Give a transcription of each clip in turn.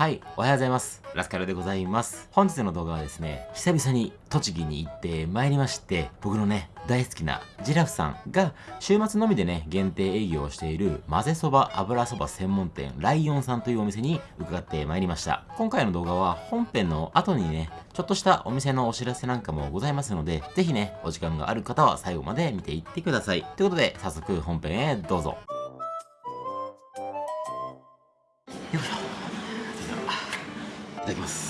はい、おはようございます。ラスカルでございます。本日の動画はですね、久々に栃木に行ってまいりまして、僕のね、大好きなジラフさんが週末のみでね、限定営業をしている混ぜそば油そば専門店ライオンさんというお店に伺ってまいりました。今回の動画は本編の後にね、ちょっとしたお店のお知らせなんかもございますので、ぜひね、お時間がある方は最後まで見ていってください。ということで、早速本編へどうぞ。いただきます。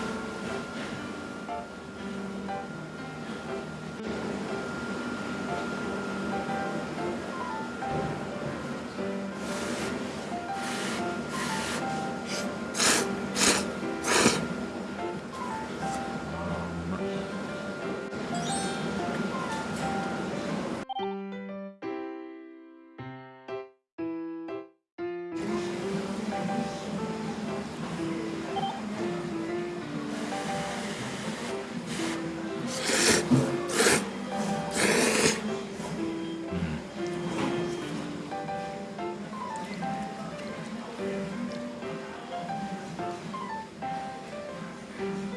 Mm-hmm.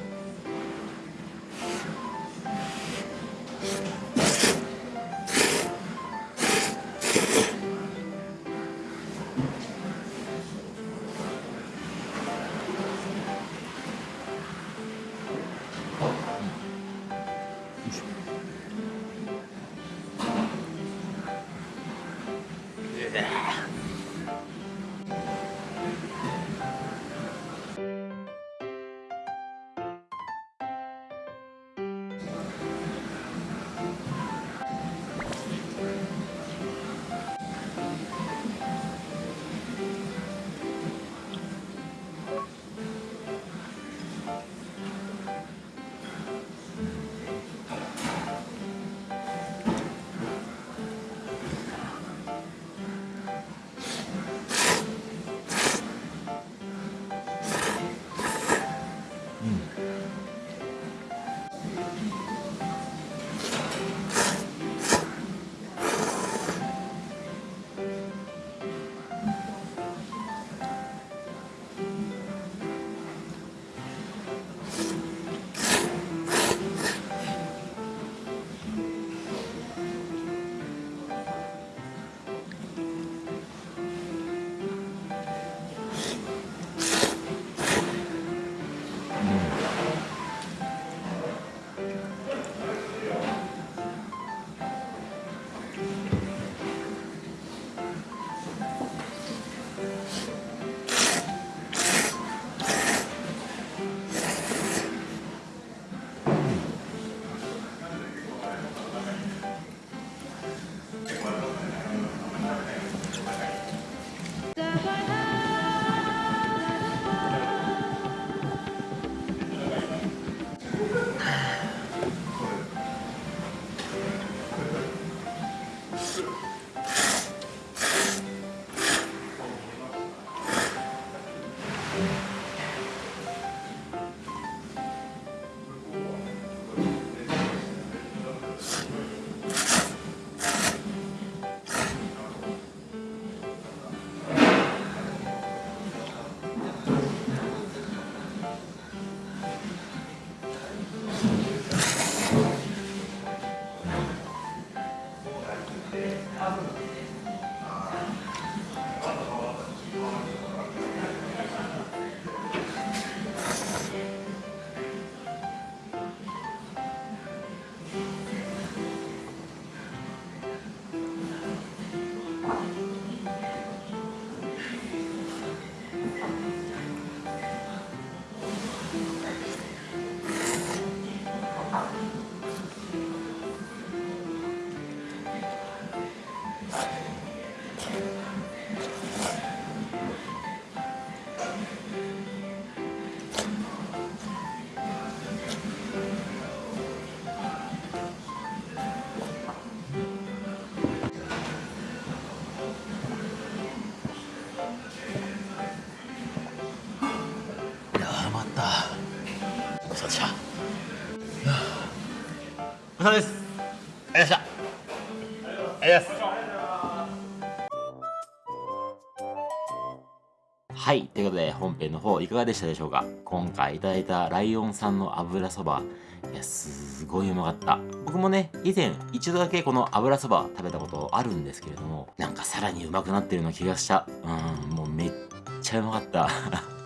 うん。ちそうさましたごちそうさまですありがとうございましたありがとうございますはい。ということで、本編の方いかがでしたでしょうか？今回いただいたライオンさんの油そば、いや、すごいうまかった。僕もね、以前一度だけこの油そば食べたことあるんですけれども、なんかさらにうまくなってるような気がした。うん、もうめっちゃうまかった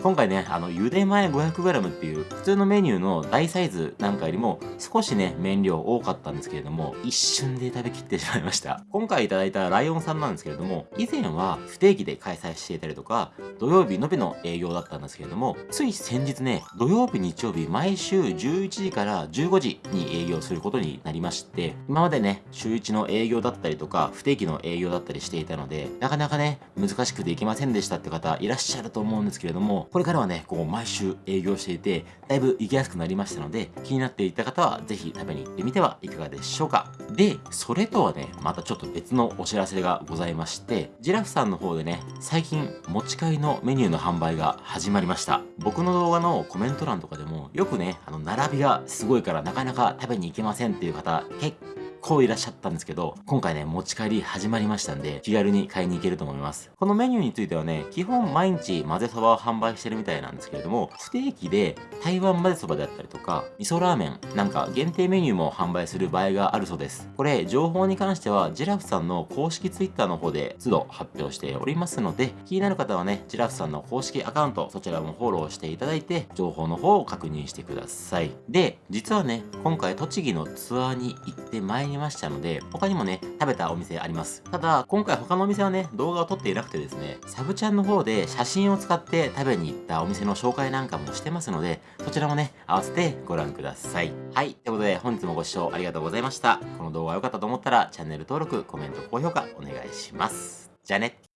今回ね、あの、茹で前 500g っていう普通のメニューの大サイズなんかよりも少しね、麺量多かったんですけれども、一瞬で食べきってしまいました。今回いただいたライオンさんなんですけれども、以前は不定期で開催していたりとか、土曜日のみの営業だったんですけれども、つい先日ね、土曜日、日曜日、毎週11時から15時に営業することになりまして、今までね、週1の営業だったりとか、不定期の営業だったりしていたので、なかなかね、難しくできませんでしたって方いらっしゃると思うんですけれども、これからはね、こう毎週営業していて、だいぶ行きやすくなりましたので、気になっていた方はぜひ食べに行ってみてはいかがでしょうか。で、それとはね、またちょっと別のお知らせがございまして、ジラフさんの方でね、最近持ち帰りのメニューの販売が始まりました。僕の動画のコメント欄とかでも、よくね、あの、並びがすごいからなかなか食べに行けませんっていう方、結構いらっしゃったんですけど、今回ね、持ち帰り始まりましたんで、気軽に買いに行けると思います。このメニューについてはね、基本毎日混ぜそばを販売してるみたいなんですけれども、不定期で台湾混ぜそばであったりとか、味噌ラーメンなんか限定メニューも販売する場合があるそうです。これ、情報に関しては、ジラフさんの公式 Twitter の方で都度発表しておりますので、気になる方はね、ジラフさんの公式アカウント、そちらもフォローしていただいて、情報の方を確認してください。で、実はね、今回栃木のツアーに行ってまいりましたので、他にもね、食べたお店あります。ただ、今回他のお店はね、動画を撮っていなくてですね、サブチャンの方で写真を使って食べに行ったお店の紹介なんかもしてますので、そちらもね、合わせてご覧ください。はい、ということで本日もご視聴ありがとうございました。この動画が良かったと思ったら、チャンネル登録、コメント、高評価お願いします。じゃあね。